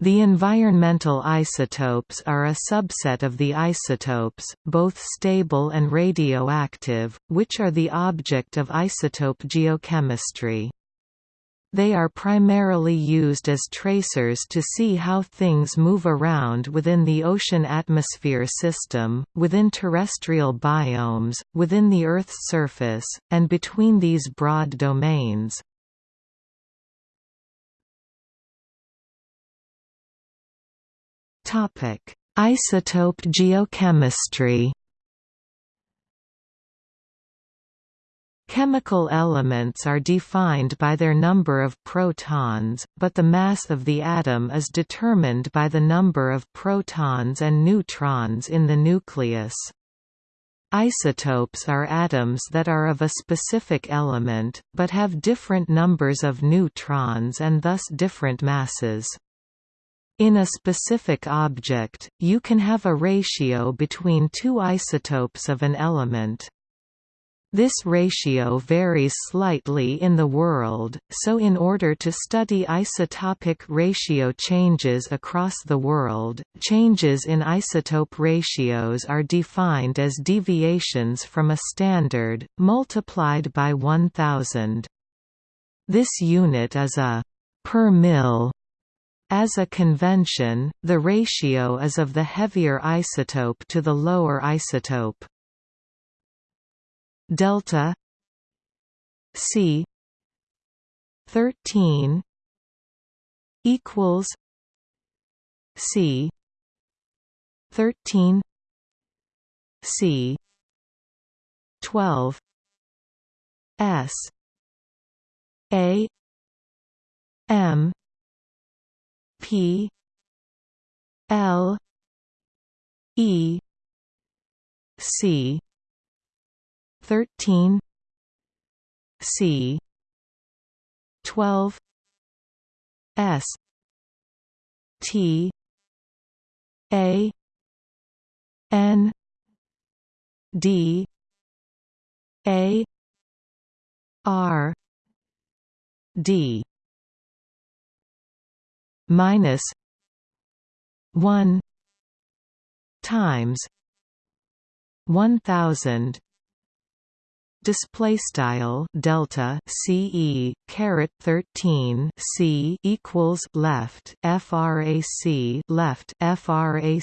The environmental isotopes are a subset of the isotopes, both stable and radioactive, which are the object of isotope geochemistry. They are primarily used as tracers to see how things move around within the ocean atmosphere system, within terrestrial biomes, within the Earth's surface, and between these broad domains. Topic: Isotope geochemistry. Chemical elements are defined by their number of protons, but the mass of the atom is determined by the number of protons and neutrons in the nucleus. Isotopes are atoms that are of a specific element, but have different numbers of neutrons and thus different masses. In a specific object, you can have a ratio between two isotopes of an element. This ratio varies slightly in the world, so in order to study isotopic ratio changes across the world, changes in isotope ratios are defined as deviations from a standard, multiplied by 1000. This unit is a per mil as a convention, the ratio is of the heavier isotope to the lower isotope. Delta C thirteen equals C thirteen C twelve S A M P L E C thirteen C twelve S T A N D A R D minus one times one thousand display style delta ce caret 13 c equals left frac left frac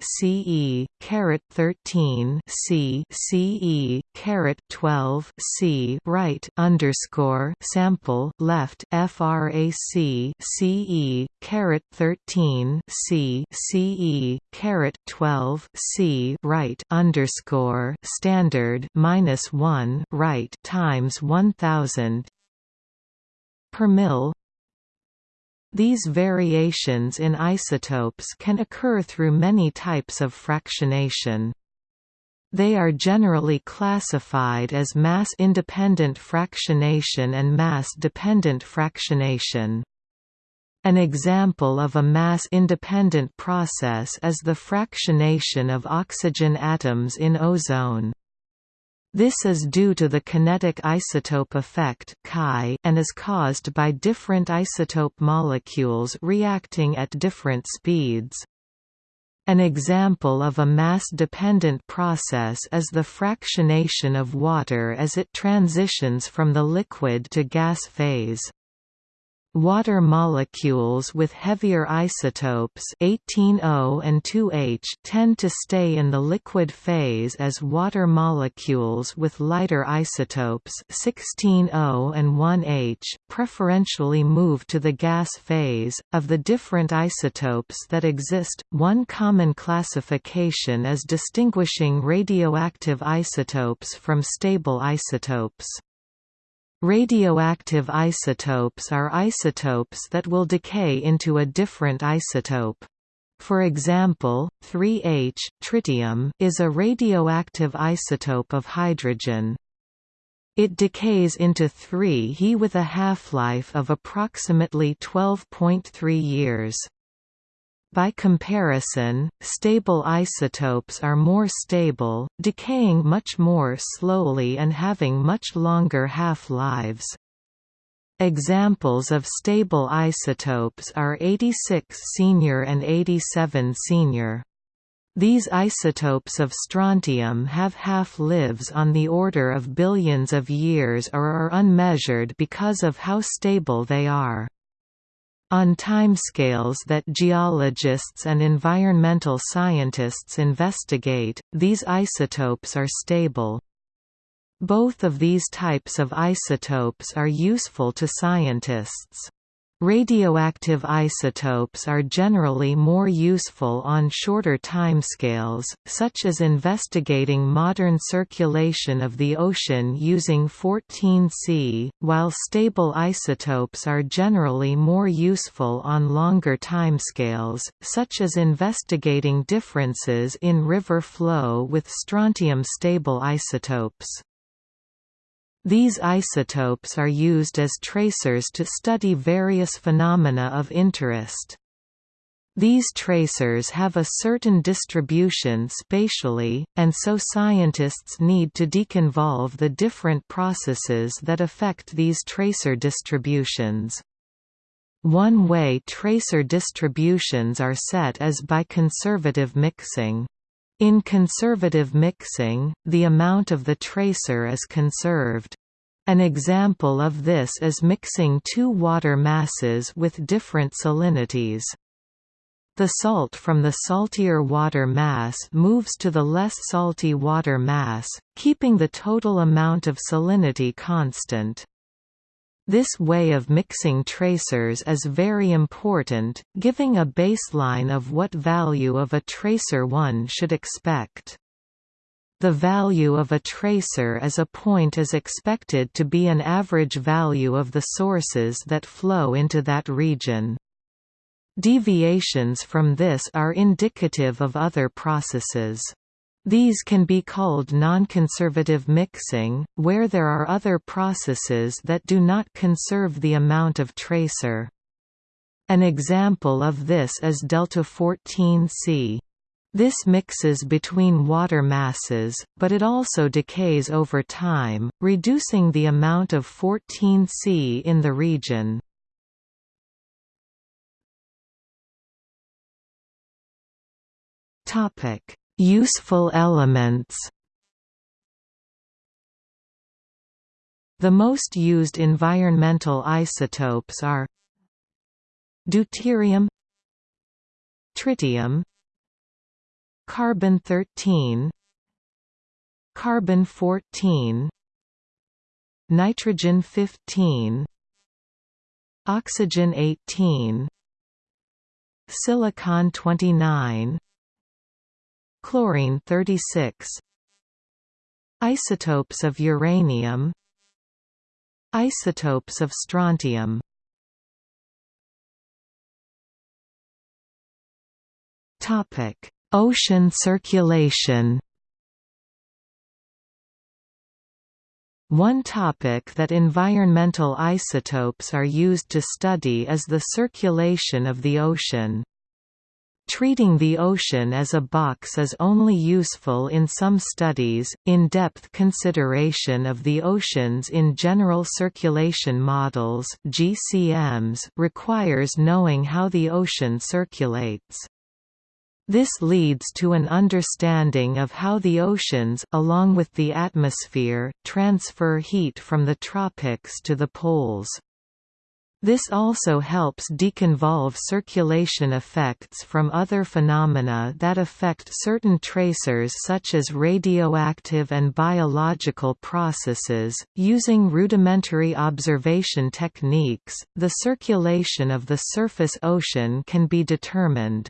ce caret 13 c ce caret 12 c right underscore sample left frac ce caret 13 c ce caret 12 c right underscore standard minus 1 1 right times 1000 per mil these variations in isotopes can occur through many types of fractionation. They are generally classified as mass-independent fractionation and mass-dependent fractionation. An example of a mass-independent process is the fractionation of oxygen atoms in ozone. This is due to the kinetic isotope effect and is caused by different isotope molecules reacting at different speeds. An example of a mass-dependent process is the fractionation of water as it transitions from the liquid to gas phase. Water molecules with heavier isotopes 18O and 2H tend to stay in the liquid phase as water molecules with lighter isotopes 16O and 1H preferentially move to the gas phase. Of the different isotopes that exist, one common classification is distinguishing radioactive isotopes from stable isotopes. Radioactive isotopes are isotopes that will decay into a different isotope. For example, 3H tritium is a radioactive isotope of hydrogen. It decays into 3He with a half-life of approximately 12.3 years. By comparison, stable isotopes are more stable, decaying much more slowly and having much longer half-lives. Examples of stable isotopes are 86 senior and 87 senior. These isotopes of strontium have half-lives on the order of billions of years or are unmeasured because of how stable they are. On timescales that geologists and environmental scientists investigate, these isotopes are stable. Both of these types of isotopes are useful to scientists. Radioactive isotopes are generally more useful on shorter timescales, such as investigating modern circulation of the ocean using 14C, while stable isotopes are generally more useful on longer timescales, such as investigating differences in river flow with strontium-stable isotopes. These isotopes are used as tracers to study various phenomena of interest. These tracers have a certain distribution spatially, and so scientists need to deconvolve the different processes that affect these tracer distributions. One way tracer distributions are set is by conservative mixing. In conservative mixing, the amount of the tracer is conserved. An example of this is mixing two water masses with different salinities. The salt from the saltier water mass moves to the less salty water mass, keeping the total amount of salinity constant. This way of mixing tracers is very important, giving a baseline of what value of a tracer one should expect. The value of a tracer as a point is expected to be an average value of the sources that flow into that region. Deviations from this are indicative of other processes. These can be called non-conservative mixing, where there are other processes that do not conserve the amount of tracer. An example of this is delta 14C. This mixes between water masses, but it also decays over time, reducing the amount of 14C in the region. Topic: Useful elements. The most used environmental isotopes are deuterium tritium carbon-13 carbon-14 nitrogen-15 oxygen-18 silicon-29 chlorine 36 isotopes of uranium isotopes of strontium topic ocean circulation One topic that environmental isotopes are used to study is the circulation of the ocean. Treating the ocean as a box is only useful in some studies. In depth consideration of the oceans in general circulation models (GCMs) requires knowing how the ocean circulates. This leads to an understanding of how the oceans, along with the atmosphere, transfer heat from the tropics to the poles. This also helps deconvolve circulation effects from other phenomena that affect certain tracers such as radioactive and biological processes. Using rudimentary observation techniques, the circulation of the surface ocean can be determined.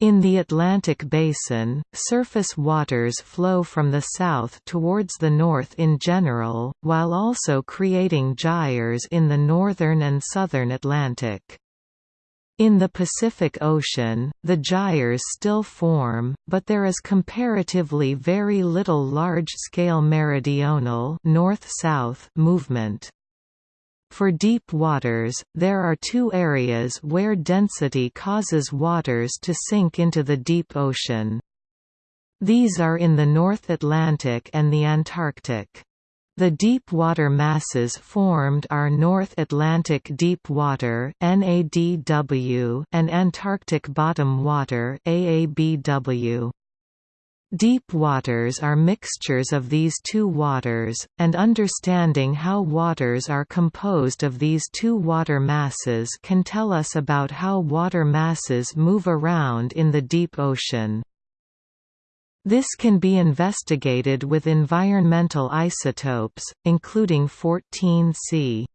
In the Atlantic Basin, surface waters flow from the south towards the north in general, while also creating gyres in the northern and southern Atlantic. In the Pacific Ocean, the gyres still form, but there is comparatively very little large-scale meridional north-south movement. For deep waters, there are two areas where density causes waters to sink into the deep ocean. These are in the North Atlantic and the Antarctic. The deep water masses formed are North Atlantic deep water (NADW) and Antarctic bottom water (AABW). Deep waters are mixtures of these two waters, and understanding how waters are composed of these two water masses can tell us about how water masses move around in the deep ocean. This can be investigated with environmental isotopes, including 14C.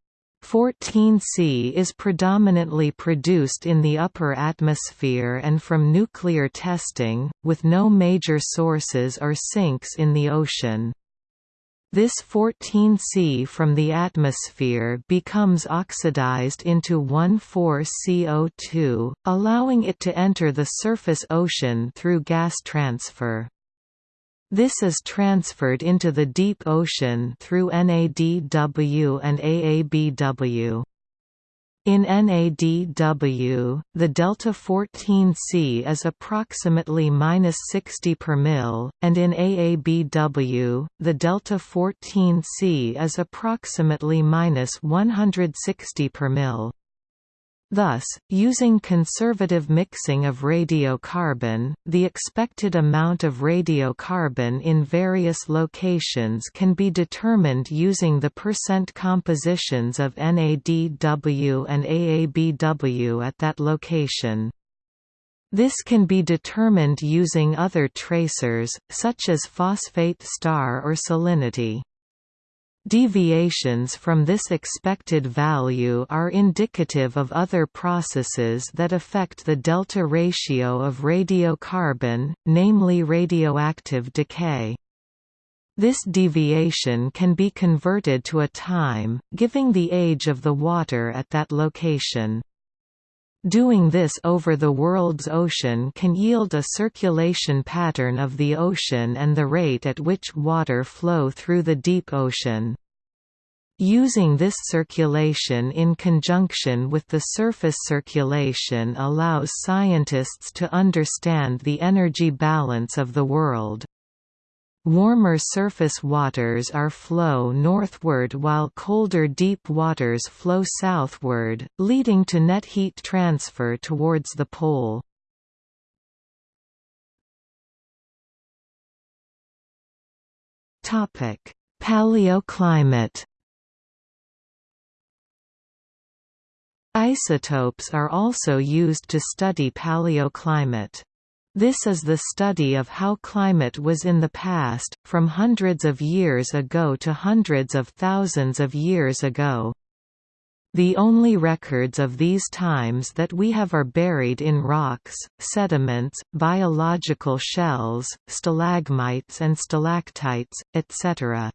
14C is predominantly produced in the upper atmosphere and from nuclear testing, with no major sources or sinks in the ocean. This 14C from the atmosphere becomes oxidized into 1,4-CO2, allowing it to enter the surface ocean through gas transfer. This is transferred into the deep ocean through NADW and AABW. In NADW, the delta 14C is approximately minus 60 per mil, and in AABW, the delta 14C is approximately minus 160 per mil. Thus, using conservative mixing of radiocarbon, the expected amount of radiocarbon in various locations can be determined using the percent compositions of NADW and AABW at that location. This can be determined using other tracers, such as phosphate star or salinity. Deviations from this expected value are indicative of other processes that affect the delta ratio of radiocarbon, namely radioactive decay. This deviation can be converted to a time, giving the age of the water at that location. Doing this over the world's ocean can yield a circulation pattern of the ocean and the rate at which water flow through the deep ocean. Using this circulation in conjunction with the surface circulation allows scientists to understand the energy balance of the world. Warmer surface waters are flow northward while colder deep waters flow southward, leading to net heat transfer towards the pole. Paleoclimate Isotopes are also used to study paleoclimate. This is the study of how climate was in the past, from hundreds of years ago to hundreds of thousands of years ago. The only records of these times that we have are buried in rocks, sediments, biological shells, stalagmites and stalactites, etc.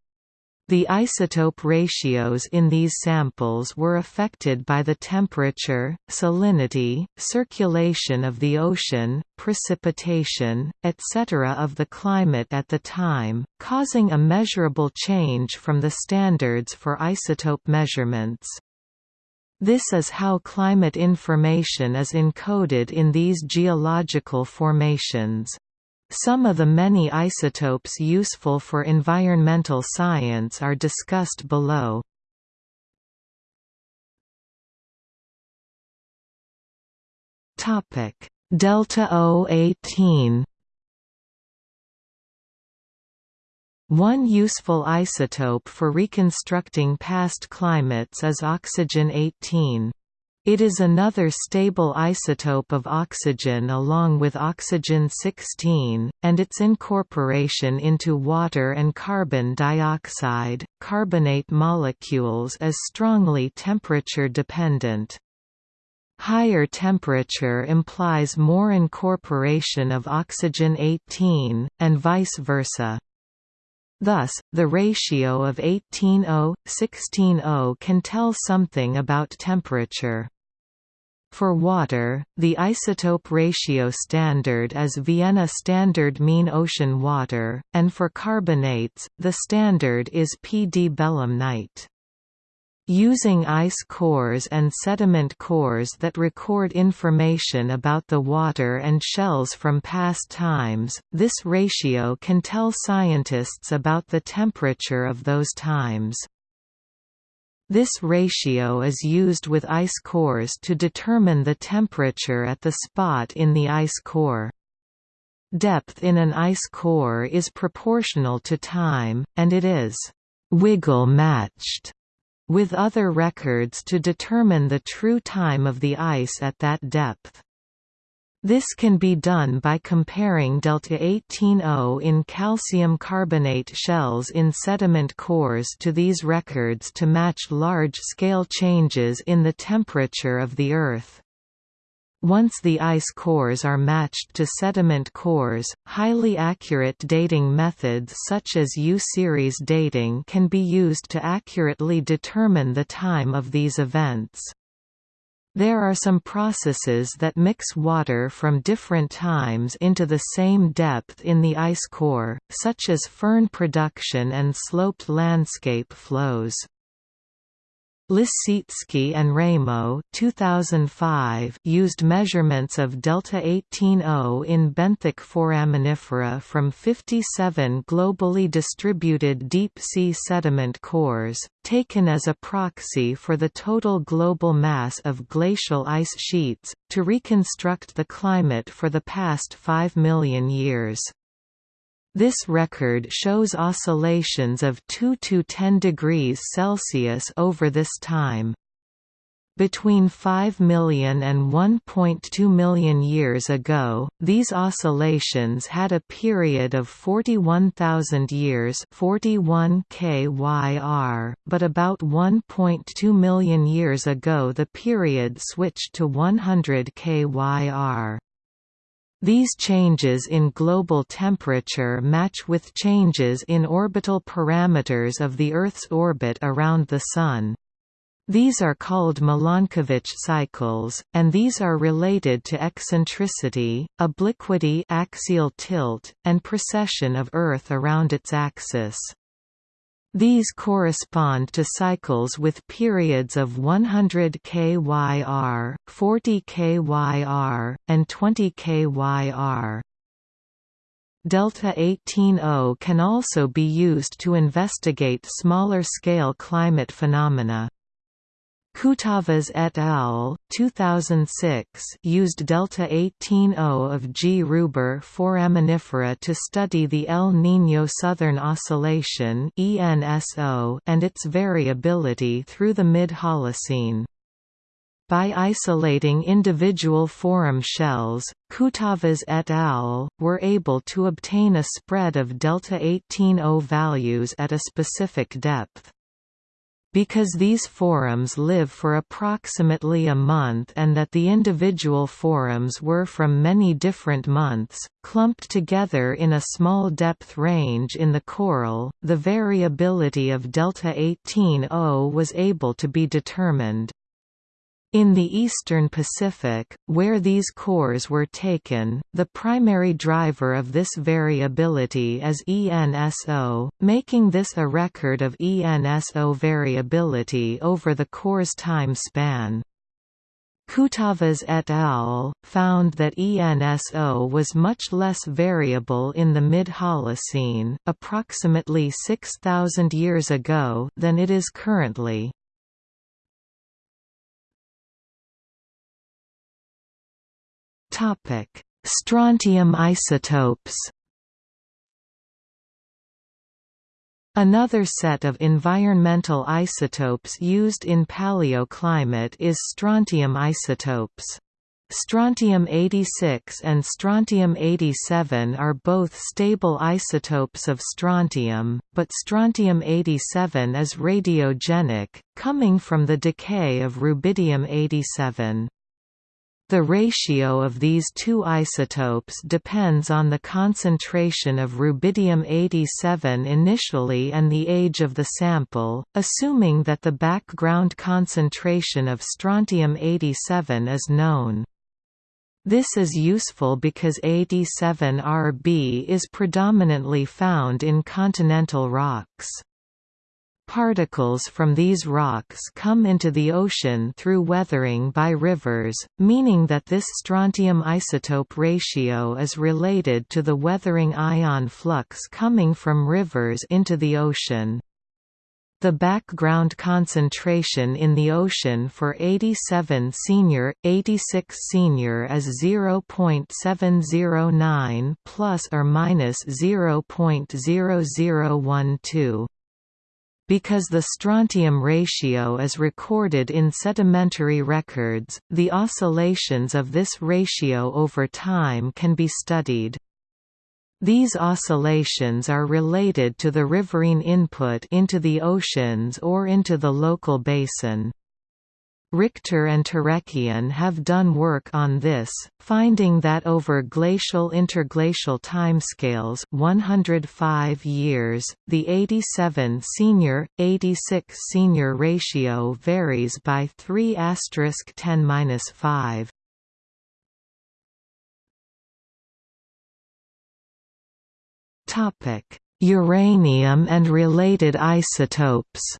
The isotope ratios in these samples were affected by the temperature, salinity, circulation of the ocean, precipitation, etc. of the climate at the time, causing a measurable change from the standards for isotope measurements. This is how climate information is encoded in these geological formations. Some of the many isotopes useful for environmental science are discussed below. Topic: Delta O18. One useful isotope for reconstructing past climates is oxygen 18. It is another stable isotope of oxygen along with oxygen-16, and its incorporation into water and carbon dioxide, carbonate molecules is strongly temperature-dependent. Higher temperature implies more incorporation of oxygen-18, and vice versa. Thus, the ratio of 18O-16O can tell something about temperature. For water, the isotope ratio standard is Vienna Standard Mean Ocean Water, and for carbonates, the standard is Pee Dee belemnite. Using ice cores and sediment cores that record information about the water and shells from past times, this ratio can tell scientists about the temperature of those times. This ratio is used with ice cores to determine the temperature at the spot in the ice core. Depth in an ice core is proportional to time, and it is «wiggle-matched» with other records to determine the true time of the ice at that depth. This can be done by comparing delta 18O in calcium carbonate shells in sediment cores to these records to match large-scale changes in the temperature of the Earth. Once the ice cores are matched to sediment cores, highly accurate dating methods such as U-series dating can be used to accurately determine the time of these events. There are some processes that mix water from different times into the same depth in the ice core, such as firn production and sloped landscape flows. Lisiecki and Raymo 2005 used measurements of delta 18O in benthic foraminifera from 57 globally distributed deep-sea sediment cores, taken as a proxy for the total global mass of glacial ice sheets, to reconstruct the climate for the past 5 million years. This record shows oscillations of 2 to 10 degrees Celsius over this time. Between 5 million and 1.2 million years ago, these oscillations had a period of 41,000 years 41 KYR, but about 1.2 million years ago the period switched to 100 KYR. These changes in global temperature match with changes in orbital parameters of the Earth's orbit around the Sun. These are called Milankovitch cycles, and these are related to eccentricity, obliquity axial tilt, and precession of Earth around its axis. These correspond to cycles with periods of 100 kyr, 40 kyr, and 20 kyr. Delta 18O can also be used to investigate smaller-scale climate phenomena. Koutavas et al. 2006 used delta 18O of G. Ruber foraminifera to study the El Niño Southern Oscillation and its variability through the mid-Holocene. By isolating individual foram shells, Koutavas et al. were able to obtain a spread of delta 18O values at a specific depth. Because these forams live for approximately a month and that the individual forams were from many different months, clumped together in a small depth range in the coral, the variability of delta 18O was able to be determined. In the eastern Pacific, where these cores were taken, the primary driver of this variability is ENSO, making this a record of ENSO variability over the core's time span. Koutavas et al. found that ENSO was much less variable in the mid-Holocene approximately 6,000 years ago than it is currently. Topic: Strontium isotopes. Another set of environmental isotopes used in paleoclimate is strontium isotopes. Strontium-86 and strontium-87 are both stable isotopes of strontium, but strontium-87 is radiogenic, coming from the decay of rubidium-87. The ratio of these two isotopes depends on the concentration of rubidium-87 initially and the age of the sample, assuming that the background concentration of strontium-87 is known. This is useful because 87Rb is predominantly found in continental rocks. Particles from these rocks come into the ocean through weathering by rivers, meaning that this strontium isotope ratio is related to the weathering ion flux coming from rivers into the ocean. The background concentration in the ocean for 87 senior, 86 senior is 0.709 plus or minus 0.0012. Because the strontium ratio is recorded in sedimentary records, the oscillations of this ratio over time can be studied. These oscillations are related to the riverine input into the oceans or into the local basin. Richter and Turekian have done work on this, finding that over glacial interglacial timescales 105 years, the 87 senior, 86 senior ratio varies by 3 asterisk 10-5. Uranium and related isotopes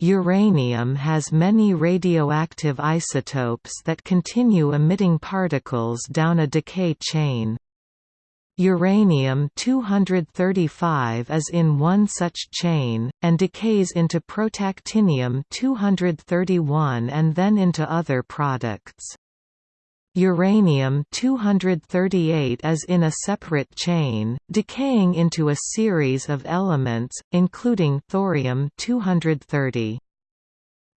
Uranium has many radioactive isotopes that continue emitting particles down a decay chain. Uranium-235 is in one such chain, and decays into protactinium-231 and then into other products. Uranium-238 is in a separate chain, decaying into a series of elements, including thorium-230.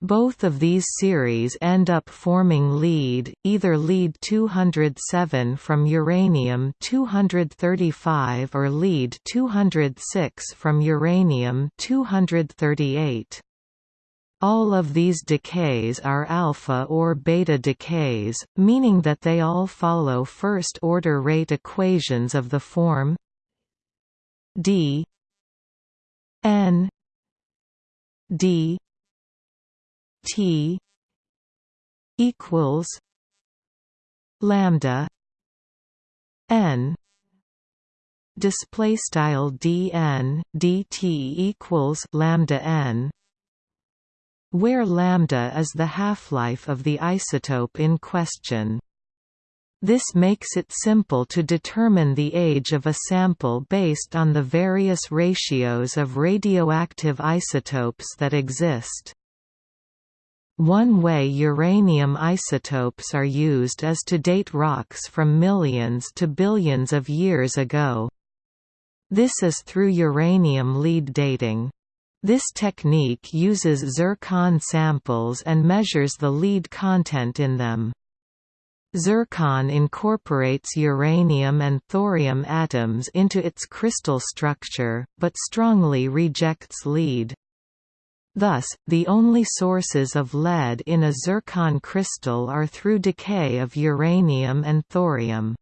Both of these series end up forming lead, either lead-207 from uranium-235 or lead-206 from uranium-238. All of these decays are alpha or beta decays, meaning that they all follow first-order rate equations of the form d n d t equals lambda n. Display style dn dt equals lambda n where lambda is the half-life of the isotope in question. This makes it simple to determine the age of a sample based on the various ratios of radioactive isotopes that exist. One way uranium isotopes are used is to date rocks from millions to billions of years ago. This is through uranium lead dating. This technique uses zircon samples and measures the lead content in them. Zircon incorporates uranium and thorium atoms into its crystal structure, but strongly rejects lead. Thus, the only sources of lead in a zircon crystal are through decay of uranium and thorium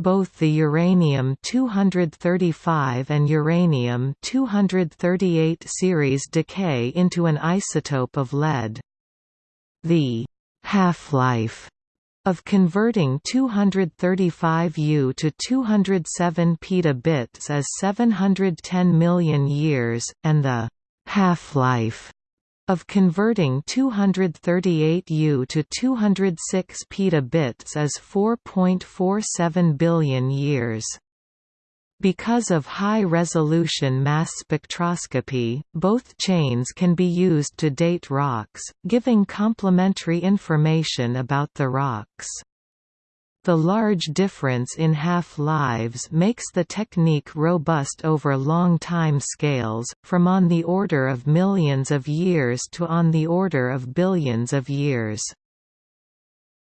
both the uranium-235 and uranium-238 series decay into an isotope of lead. The half-life of converting 235 U to 207 petabits is 710 million years, and the half-life of converting 238 U to 206 petabits is 4.47 billion years. Because of high-resolution mass spectroscopy, both chains can be used to date rocks, giving complementary information about the rocks. The large difference in half-lives makes the technique robust over long time scales, from on the order of millions of years to on the order of billions of years.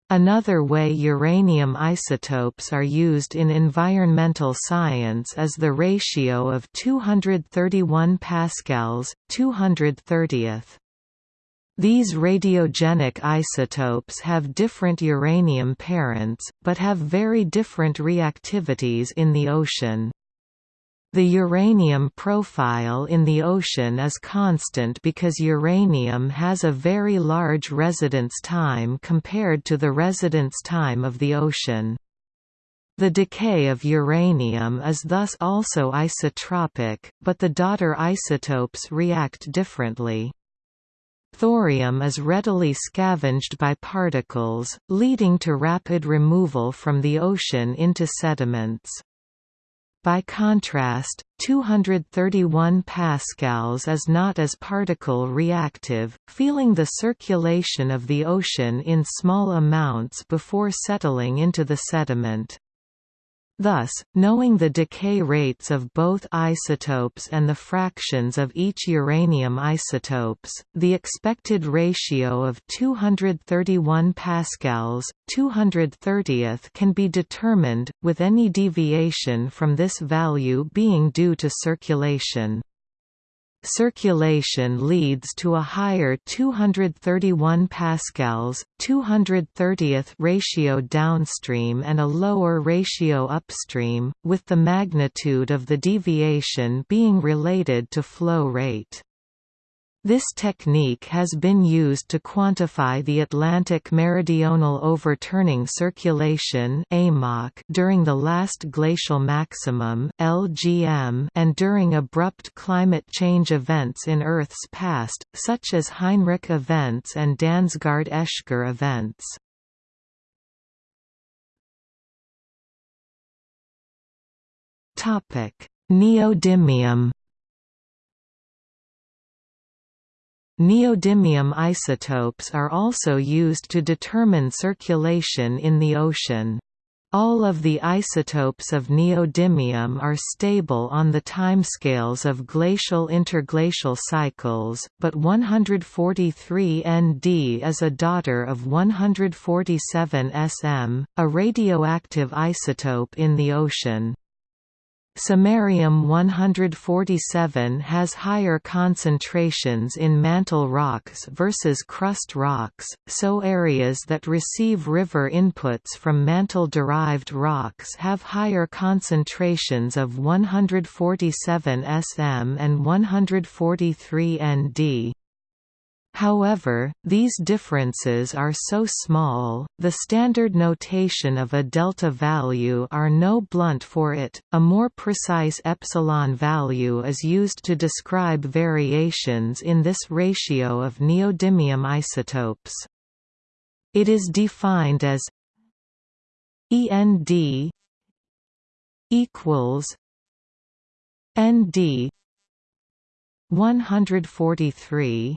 Another way uranium isotopes are used in environmental science is the ratio of 231 pascals, 230th. These radiogenic isotopes have different uranium parents, but have very different reactivities in the ocean. The uranium profile in the ocean is constant because uranium has a very large residence time compared to the residence time of the ocean. The decay of uranium is thus also isotropic, but the daughter isotopes react differently. Thorium is readily scavenged by particles, leading to rapid removal from the ocean into sediments. By contrast, 231 pascals is not as particle reactive, feeling the circulation of the ocean in small amounts before settling into the sediment. Thus, knowing the decay rates of both isotopes and the fractions of each uranium isotopes, the expected ratio of 231 pascals, 230th can be determined, with any deviation from this value being due to circulation. Circulation leads to a higher 231 pascals, 230th ratio downstream and a lower ratio upstream, with the magnitude of the deviation being related to flow rate. This technique has been used to quantify the Atlantic meridional overturning circulation during the last glacial maximum LGM and during abrupt climate change events in Earth's past, such as Heinrich events and Dansgaard-Oeschger events. Neodymium Neodymium isotopes are also used to determine circulation in the ocean. All of the isotopes of neodymium are stable on the timescales of glacial interglacial cycles, but 143 Nd is a daughter of 147 Sm, a radioactive isotope in the ocean. Samarium-147 has higher concentrations in mantle rocks versus crust rocks, so areas that receive river inputs from mantle-derived rocks have higher concentrations of 147 Sm and 143 Nd. However, these differences are so small, the standard notation of a delta value are no blunt for it. A more precise epsilon value is used to describe variations in this ratio of neodymium isotopes. It is defined as END equals ND 143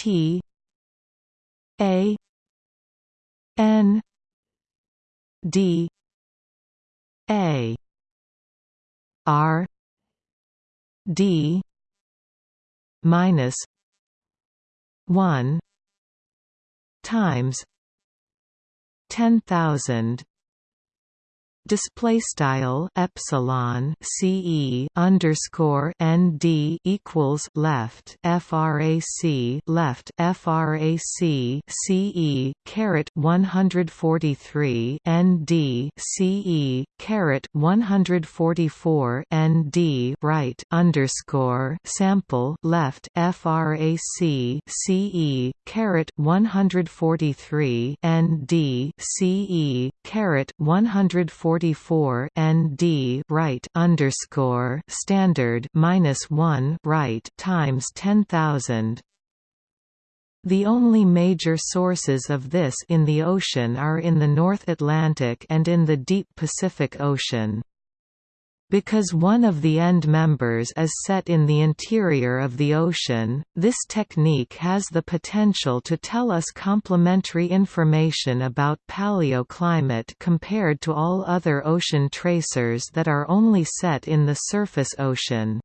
T A N D A R D minus one times ten thousand display style epsilon ce underscore nd equals left frac left frac ce caret 143 nd ce caret 144 nd right underscore sample left frac ce caret 143 nd ce caret 144 44 nd right underscore standard minus one right times ten thousand. The only major sources of this in the ocean are in the North Atlantic and in the deep Pacific Ocean. Because one of the end members is set in the interior of the ocean, this technique has the potential to tell us complementary information about paleoclimate compared to all other ocean tracers that are only set in the surface ocean.